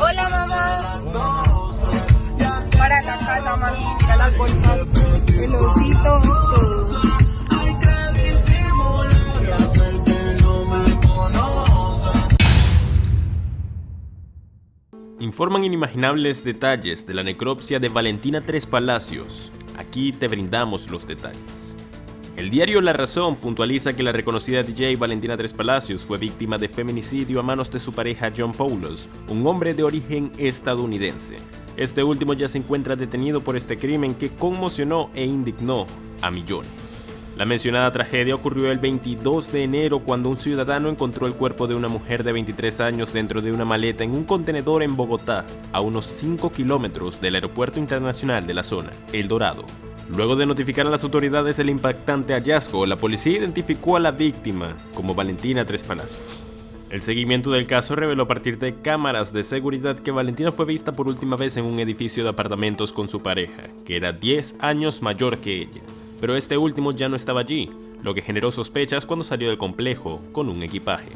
hola mamá. Para la casa, mami, mira las bolsas, el osito. Informan inimaginables detalles de la necropsia de Valentina Tres Palacios. Aquí te brindamos los detalles. El diario La Razón puntualiza que la reconocida DJ Valentina Tres Palacios fue víctima de feminicidio a manos de su pareja John Paulos, un hombre de origen estadounidense. Este último ya se encuentra detenido por este crimen que conmocionó e indignó a millones. La mencionada tragedia ocurrió el 22 de enero cuando un ciudadano encontró el cuerpo de una mujer de 23 años dentro de una maleta en un contenedor en Bogotá, a unos 5 kilómetros del aeropuerto internacional de la zona, El Dorado. Luego de notificar a las autoridades el impactante hallazgo, la policía identificó a la víctima como Valentina Tres Palacios. El seguimiento del caso reveló a partir de cámaras de seguridad que Valentina fue vista por última vez en un edificio de apartamentos con su pareja, que era 10 años mayor que ella pero este último ya no estaba allí, lo que generó sospechas cuando salió del complejo con un equipaje.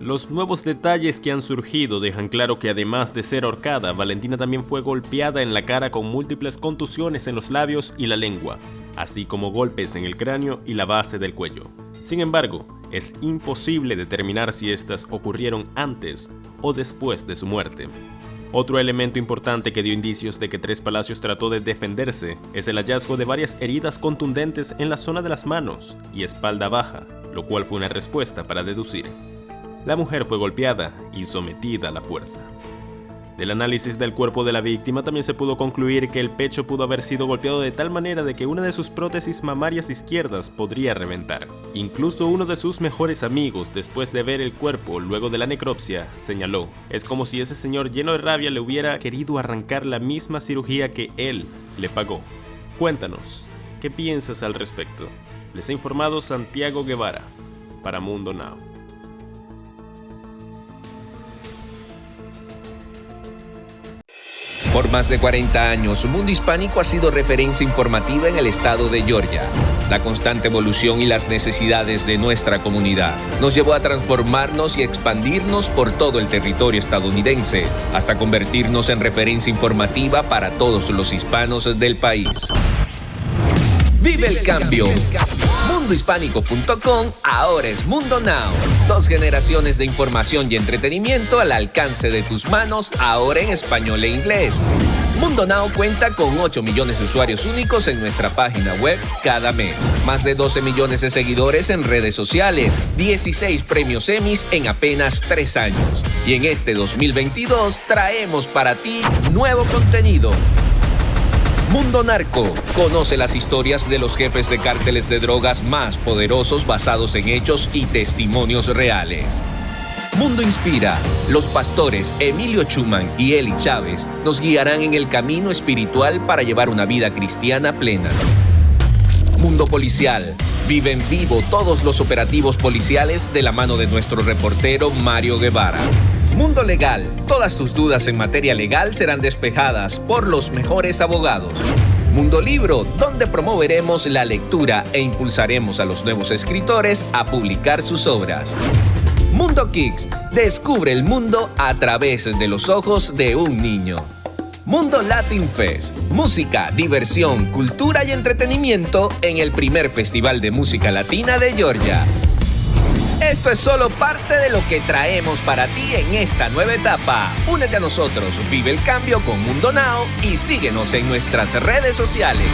Los nuevos detalles que han surgido dejan claro que además de ser ahorcada, Valentina también fue golpeada en la cara con múltiples contusiones en los labios y la lengua, así como golpes en el cráneo y la base del cuello. Sin embargo, es imposible determinar si estas ocurrieron antes o después de su muerte. Otro elemento importante que dio indicios de que Tres Palacios trató de defenderse es el hallazgo de varias heridas contundentes en la zona de las manos y espalda baja, lo cual fue una respuesta para deducir. La mujer fue golpeada y sometida a la fuerza. Del análisis del cuerpo de la víctima también se pudo concluir que el pecho pudo haber sido golpeado de tal manera de que una de sus prótesis mamarias izquierdas podría reventar. Incluso uno de sus mejores amigos, después de ver el cuerpo luego de la necropsia, señaló, es como si ese señor lleno de rabia le hubiera querido arrancar la misma cirugía que él le pagó. Cuéntanos, ¿qué piensas al respecto? Les ha informado Santiago Guevara, para Mundo Now. Por más de 40 años, Mundo Hispánico ha sido referencia informativa en el estado de Georgia. La constante evolución y las necesidades de nuestra comunidad nos llevó a transformarnos y expandirnos por todo el territorio estadounidense, hasta convertirnos en referencia informativa para todos los hispanos del país. ¡Vive el cambio! mundohispánico.com ahora es Mundo Now. Dos generaciones de información y entretenimiento al alcance de tus manos, ahora en español e inglés. Mundo Now cuenta con 8 millones de usuarios únicos en nuestra página web cada mes. Más de 12 millones de seguidores en redes sociales. 16 premios Emmys en apenas 3 años. Y en este 2022 traemos para ti nuevo contenido Mundo Narco. Conoce las historias de los jefes de cárteles de drogas más poderosos basados en hechos y testimonios reales. Mundo Inspira. Los pastores Emilio Chuman y Eli Chávez nos guiarán en el camino espiritual para llevar una vida cristiana plena. Mundo Policial. Vive en vivo todos los operativos policiales de la mano de nuestro reportero Mario Guevara. Mundo Legal. Todas tus dudas en materia legal serán despejadas por los mejores abogados. Mundo Libro, donde promoveremos la lectura e impulsaremos a los nuevos escritores a publicar sus obras. Mundo Kicks, descubre el mundo a través de los ojos de un niño. Mundo Latin Fest, música, diversión, cultura y entretenimiento en el primer festival de música latina de Georgia. Esto es solo parte de lo que traemos para ti en esta nueva etapa. Únete a nosotros, vive el cambio con Mundo Now y síguenos en nuestras redes sociales.